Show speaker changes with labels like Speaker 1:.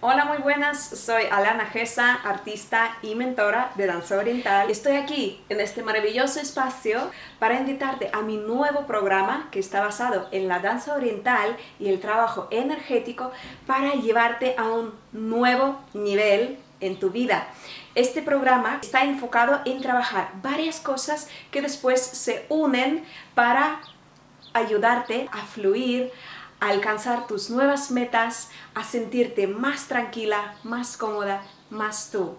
Speaker 1: Hola, muy buenas. Soy Alana Gesa, artista y mentora de danza oriental. Estoy aquí en este maravilloso espacio para invitarte a mi nuevo programa que está basado en la danza oriental y el trabajo energético para llevarte a un nuevo nivel en tu vida. Este programa está enfocado en trabajar varias cosas que después se unen para ayudarte a fluir, alcanzar tus nuevas metas, a sentirte más tranquila, más cómoda, más tú.